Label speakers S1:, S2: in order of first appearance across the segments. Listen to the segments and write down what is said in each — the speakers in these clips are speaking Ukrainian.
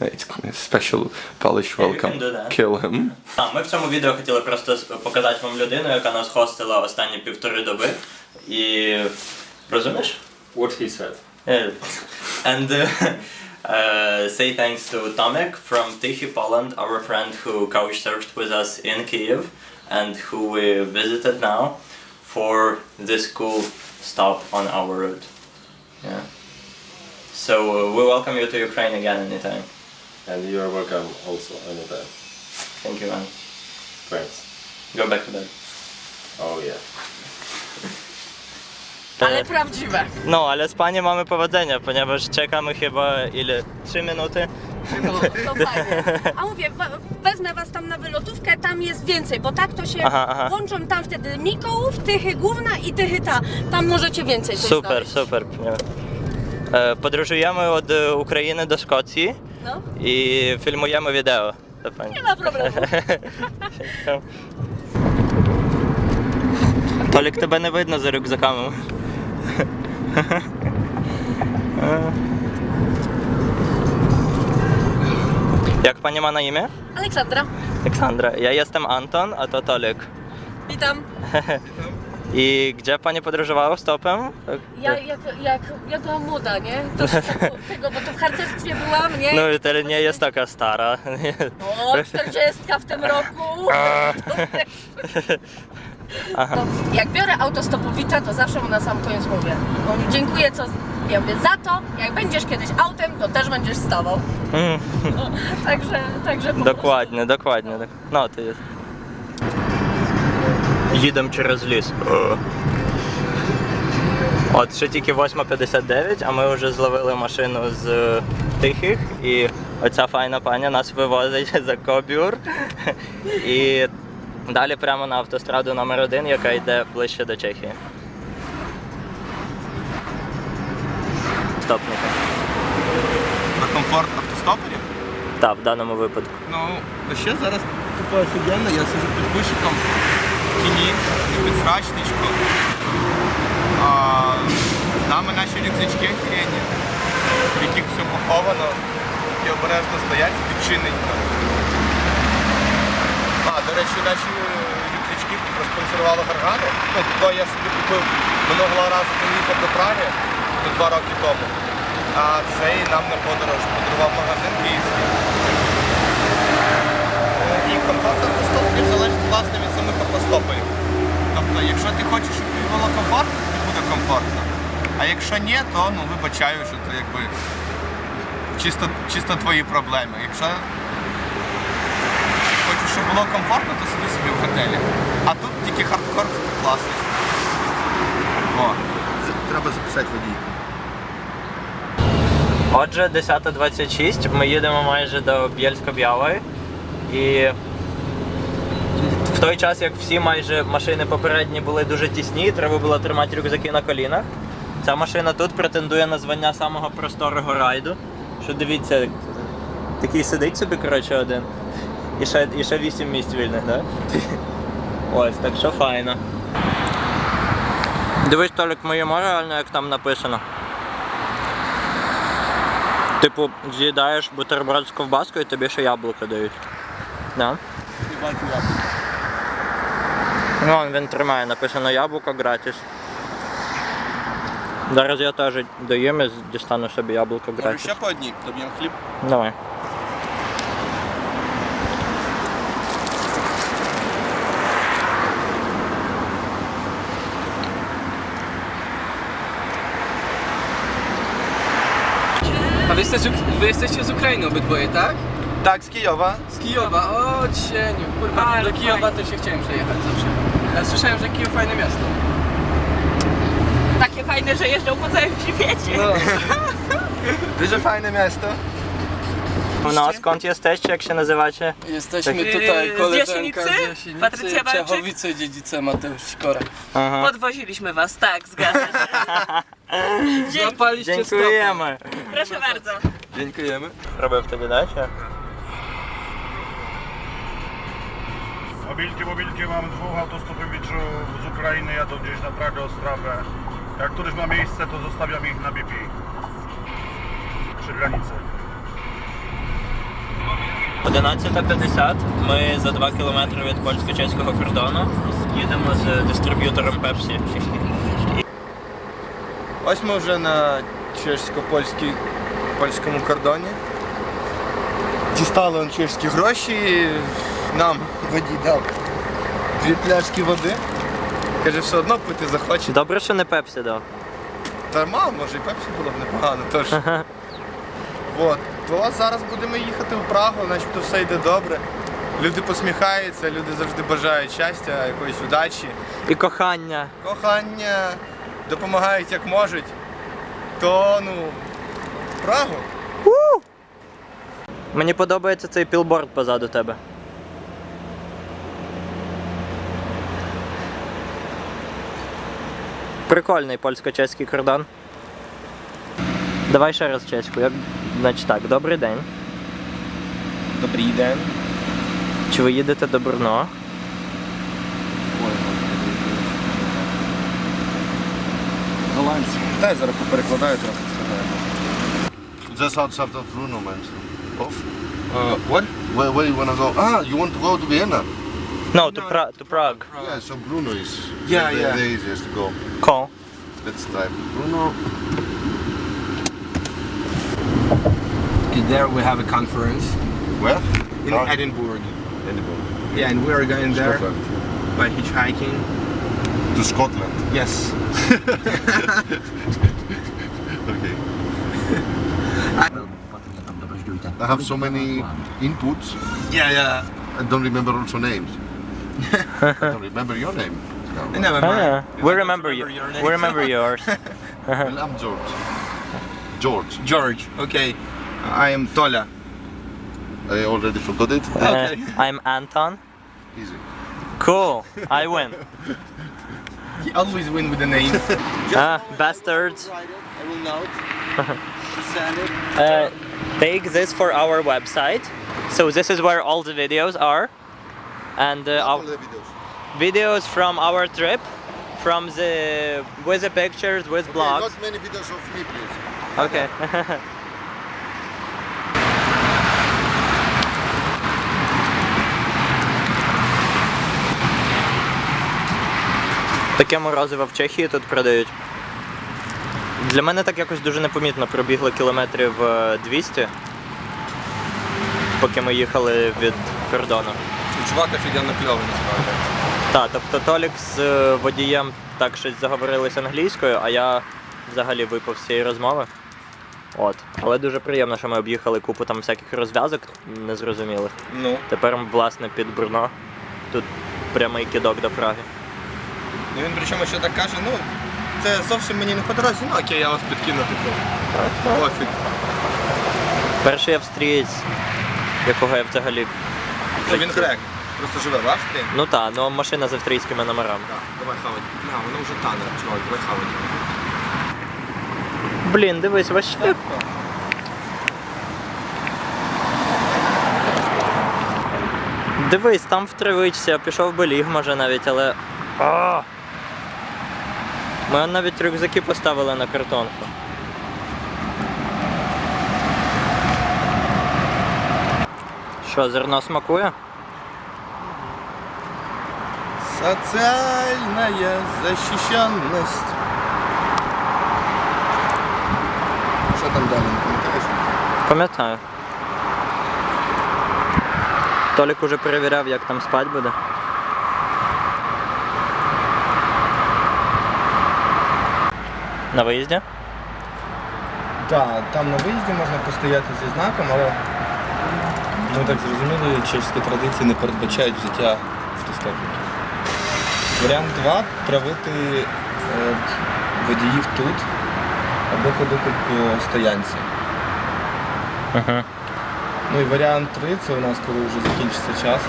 S1: It's a special Polish
S2: Yeah, you
S1: welcome.
S2: can do that.
S1: Kill him.
S2: А, ми в цьому відео хотіли просто с- показати вам людину, яка нас хостила останні півтори доби. І розумієш?
S3: What he said.
S2: Yeah. And uh, uh, say thanks to Tomek from Tichy, Poland, our friend who couch surfed with us in Kiev and who we visited now for this cool stop on our route. Yeah. So uh, we welcome you to Ukraine again anytime.
S3: And you are welcome also anytime.
S2: Thank you, man.
S3: Thanks.
S2: Go back to bed.
S3: Oh yeah.
S4: Ale prawdziwe.
S2: No, ale z panie mamy powodzenia, ponieważ czekamy chyba ile? 3 minuty?
S4: No, to fajnie. A mówię, wezmę was tam na wylotówkę, tam jest więcej, bo tak to się
S2: aha, aha.
S4: łączą tam wtedy Mikołów, Tychy Główna i Tychy ta. Tam możecie więcej
S2: Super, super. E, podróżujemy od Ukrainy do Szkocji.
S4: No,
S2: і фільмуємо відео. Це файно.
S4: nie ma problemu.
S2: Толік, тебе не видно за рюкзаками. Jak pani ma na imię?
S4: Aleksandra,
S2: Aleksandra. Ja jestem Anton, a to Tolik.
S4: witam.
S2: I gdzie pani podróżowała stopem?
S4: Ja jak, jak, jak byłam młoda, nie? To tak, tego, bo to w harcerstwie byłam, nie?
S2: No to nie jest taka stara.
S4: O, 40 w tym roku. To jak biorę autostopowicza, to zawsze mu na sam koniec mówię. Mówię, dziękuję co, ja mówię, za to, jak będziesz kiedyś autem, to też będziesz stawał.
S2: Mm.
S4: No, także, także
S2: Dokładnie, dokładnie. dok- No, to jest. Їдемо через ліс. От ще тільки 8.59, а ми вже зловили машину з тихих, і оця файна паня нас вивозить за Кобюр. І далі прямо на автостраду номер 1 яка йде ближче до Чехії. Стопника.
S5: Про комфорт автостоперів.
S2: Так, в даному випадку.
S5: Ну, ще зараз тупо офігенно, я сижу під кущиком тіні, не срачничку. А, з нами наші рюкзачки охеренні, в яких все поховано, які обережно стоять відчиненько. А, до речі, наші рюкзачки проспонсорували Гаргану. Ну, то я собі купив минулого разу, коли їхав до Праги, два роки тому. А цей нам на подорож подарував магазин київський. Комфорт автостоперів залежить власне від самих автостоперів. Тобто, якщо ти хочеш, щоб тобі було комфортно, тобі буде комфортно. А якщо ні, то ну вибачаю, що це якби чисто, чисто твої проблеми. Якщо хочеш, щоб було комфортно, то сиди собі в готелі. А тут тільки хардкор класний. О, треба записати водійку.
S2: Отже, 10.26, ми їдемо майже до Бєльсько-Б'ялої. І в той час, як всі майже машини попередні були дуже тісні, треба було тримати рюкзаки на колінах. Ця машина тут претендує на звання самого просторого райду. Що дивіться, такий сидить собі, коротше, один. І ще, і ще 8 місць вільних, так? Да? Ось, так що файно. Дивись, Толік, ми їмо реально, як там написано. Типу, з'їдаєш бутерброд з ковбаскою і тобі ще яблуко дають. Да? Ну, Вон він тримає, написано яблуко gratis. Зараз я теж доїм і дістану собі яблуко
S5: Може
S2: gratis.
S5: ще по одній, доб'ємо хліб.
S2: Давай.
S6: A wy jesteście, wy jesteście z Ukrainy obydwoje, tak?
S5: Tak, z Kijowa.
S6: Z Kijowa, o cieniu. Kurwa, do Kijowa fajnie. to się chciałem przejechać zawsze. Ja słyszałem, że Kijów fajne miasto.
S4: Takie fajne, że jeżdżą po całym świecie.
S6: No.
S5: Fajne miasto?
S2: No, skąd jesteście? Jak się nazywacie?
S6: Jesteśmy
S4: tak.
S6: tutaj,
S4: z
S6: koleżanka z Jasienicy,
S4: Patrycja Walczyk?
S6: Czechowice, dziedzice Mateusz
S2: Aha.
S4: Podwoziliśmy was, tak, zgadza się.
S6: Dzięki, Zapaliście stopę.
S2: Dziękujemy.
S4: proszę bardzo.
S5: Dziękujemy.
S2: Robert, wtedy dajcie?
S7: Mobilki, mobilki, mam dwóch autostopowiczów z Ukrainy, jadą gdzieś na Pragę, Ostrawę. Jak któryś ma miejsce, to zostawiam ich na BP. Przy granicy.
S2: 11.50. Ми за 2 кілометри від польсько-чеського кордону їдемо з дистриб'ютором Pepsi.
S5: Ось ми вже на чесько-польській польському кордоні. Дістали он чеські гроші, нам водій дав дві пляшки води. Каже, все одно пити захоче.
S2: Добре, що не Пепсі дав.
S5: Та мало, може і пепсі було б непогано. Тож. От. То зараз будемо їхати в Прагу, начебто все йде добре. Люди посміхаються, люди завжди бажають щастя, якоїсь удачі,
S2: І кохання.
S5: кохання, допомагають як можуть. То ну, в Прагу.
S2: Мені подобається цей пілборд позаду тебе. Прикольний польсько-чеський кордон. Давай ще раз чеську. Як... Значить так, добрий день.
S5: Добрий день.
S2: Чи ви їдете до Брно?
S5: Голландці. Дай зараз поперекладаю трохи.
S8: Just outside of Bruno, man. Off.
S5: Uh, what?
S8: Where, where you wanna go? Ah, you want to go to Vienna?
S2: No, to, Pra- to Prague.
S8: Yeah, so Bruno is
S5: Yeah,
S8: the,
S5: yeah.
S8: the easiest to go.
S2: Cool.
S8: Let's type Bruno.
S5: There we have a conference
S8: Where?
S5: in Edinburgh.
S8: Edinburgh.
S5: Yeah, and we are going there
S8: Scotland.
S5: by hitchhiking.
S8: To Scotland.
S5: Yes.
S8: Okay. I have so many inputs.
S5: Yeah, yeah.
S8: I don't remember also names. I don't remember your name. No.
S5: I never
S2: Ah,
S5: mind.
S2: yeah. We remember you.
S5: your name.
S2: We remember yours.
S8: Well, I'm George. George.
S5: George. Okay. I am Tola.
S8: I already forgot it.
S2: Uh, I'm Anton.
S8: Easy.
S2: Cool. I win.
S5: He always win with the name.
S2: Ah, bastards.
S5: I will note.
S2: Uh, take this for our website. So this is where all the videos are, and uh, our
S8: videos.
S2: videos from our trip, from the with the pictures, with
S8: Okay,
S2: blogs.
S8: not many videos of me, please.
S2: Okay. Таке морозиво в Чехії тут продають. Для мене так якось дуже непомітно пробігли кілометрів е, 200, поки ми їхали від кордону.
S5: Чувак офігенно кльовий насправді.
S2: Так, тобто Толік з е, водієм так щось заговорились англійською, а я взагалі випав з цієї розмови. От. Але дуже приємно, що ми об'їхали купу там всяких розв'язок незрозумілих.
S5: Ну,
S2: Тепер, власне, під Брно. Тут прямий кидок до Праги.
S5: ну він причому ще так каже, ну, це зовсім мені не по дорозі, ну окей, я вас підкину, типу. Пофіг.
S2: Перший австрієць, якого я взагалі.
S5: Що він грек. Просто живе в Австрії.
S2: Ну так, ну машина з австрійськими номерами.
S5: Так, давай хавать. На, воно вже тане, чувак, давай хавать.
S2: Блін, дивись, вообще. Дивись, там в травичці, пішов би ліг, може навіть, але. А! Ми навіть рюкзаки поставили на картонку. Що, зерно смакує?
S5: Социальная защищенность. Що там далі, не пам'ятаєш?
S2: Пам'ятаю. Толік уже перевіряв, як там спать буде. На виїзді?
S5: Так, там на виїзді можна постояти зі знаком, але ми так зрозуміли, чеські традиції не передбачають життя автостопників. Варіант 2 травити е, водіїв тут або ходити по стоянці.
S2: Угу.
S5: Ну і варіант 3 це у нас, коли вже закінчиться час,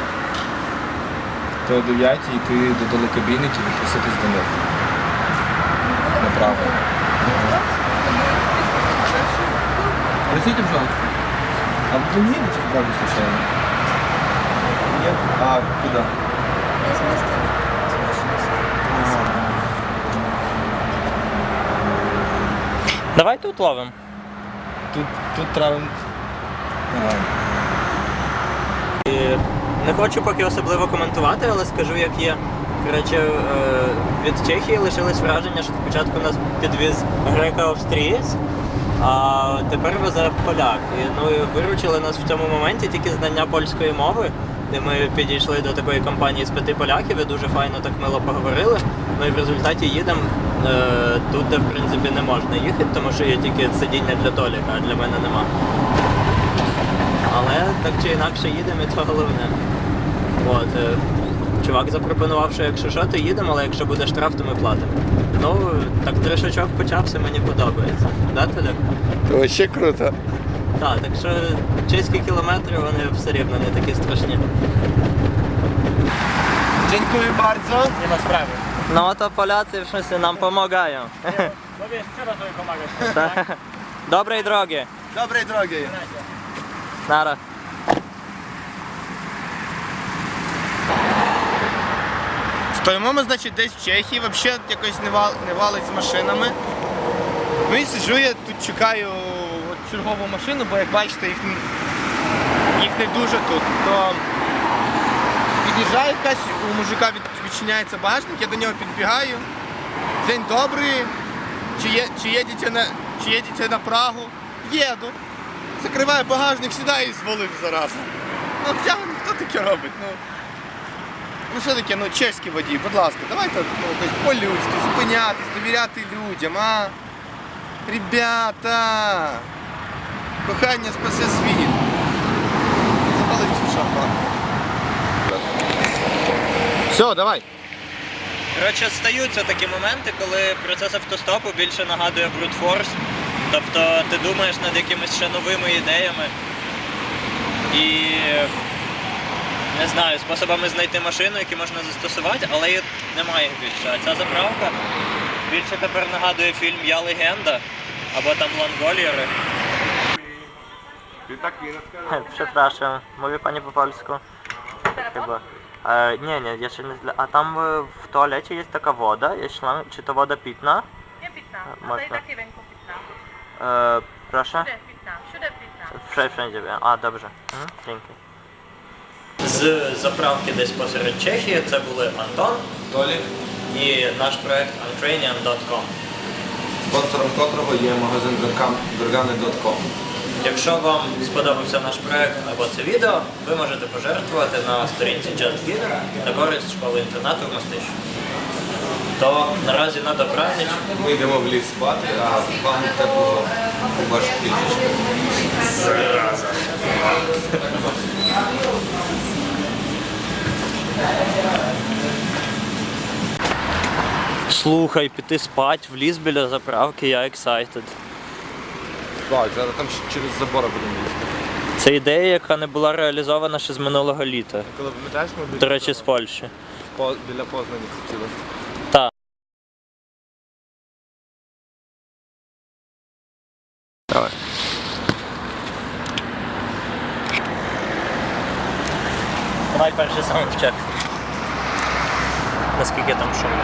S5: то о 9 йти до телекабінників і проситись до них. Направо. Простите, пожалуйста. А вы не едете в Прагу случайно? Нет? А куда?
S2: Давай тут ловимо.
S5: Тут, тут травим. Давай.
S2: Не хочу поки особливо коментувати, але скажу, як є. Коротше, від Чехії лишилось враження, що спочатку нас підвіз греко-австрієць, а тепер везе поляк. І, ну, і виручили нас в цьому моменті тільки знання польської мови. Де ми підійшли до такої компанії з п'яти поляків і дуже файно так мило поговорили. Ну і в результаті їдемо тут, де в принципі не можна їхати, тому що є тільки сидіння для Толіка, а для мене нема. Але так чи інакше їдемо, і це головне. От, е, чувак запропонував, що якщо що, то їдемо, але якщо буде штраф, то ми платимо. Ну, так тришачок почався, мені подобається. Да, Толяк?
S1: Вообще круто.
S2: Так, так що чеські кілометри, вони все рівно не такі страшні.
S5: Dziękuję bardzo.
S2: Nie ma sprawy. No to Polacy wszyscy nam pomagają.
S7: No wiesz, trzeba sobie pomagać.
S2: Dobrej drogi.
S5: Dobrej drogi.
S2: Nara.
S5: Стоїмо ми, значить, десь в Чехії, взагалі якось не, вал, не валить з машинами. Ну і сиджу я тут чекаю чергову машину, бо як бачите, їх, їх не дуже тут. То під'їжджає якась, у мужика відчиняється багажник, я до нього підбігаю. День добрий. Чи, є, чи, їдете на, чи їдете на Прагу? Їду. Закриваю багажник, сідаю і звалив зараза. Ну, я, хто таке робить? Ну, Ну що таке, ну чеський водій, будь ласка, давайте ну, по-людськи, зупинятись, довіряти людям, а? Ребята! Кохання спасе світ. Все, давай.
S2: Коротше, стаються такі моменти, коли процес автостопу більше нагадує брутфорс. Тобто ти думаєш над якимись ще новими ідеями і не знаю, способами знайти машину, які можна застосувати, але їх немає їх більше. А ця заправка більше тепер нагадує фільм Я легенда або там Лангольєри. Przepraszam, mówię pani po polsku? Chyba. E, nie, nie, jeszcze nie zle... A tam e, w toalecie jest taka woda, jest szlang... czy to woda pitna?
S4: Nie pitna,
S2: a to i Można. tak
S4: ręką pitna.
S2: E, proszę?
S4: pitna, wszędzie pitna.
S2: Wszędzie, wszędzie wiem. A, dobrze. Mhm, dzięki. З заправки десь посеред Чехії це були Антон
S5: Толік,
S2: і наш проект untrainian.com.
S5: спонсором котрого є магазин Горгани.com.
S2: Якщо вам сподобався наш проект або це відео, ви можете пожертвувати на сторінці JustGiver на користь школи інтернату в Мостищі. То наразі на добраніч.
S5: Ми йдемо в ліс спати, а вам тепло ваш пічечка.
S2: Слухай, піти спать в ліс біля заправки, я excited.
S5: Так, зараз там ще через забори будемо їсти.
S2: Це ідея, яка не була реалізована ще з минулого літа.
S5: Коли пам'ятаєш, ми
S2: До речі, з Польщі.
S5: по- біля Познані хотіли.
S2: Так. Давай. Давай перший саундчек. Наскільки там шумно.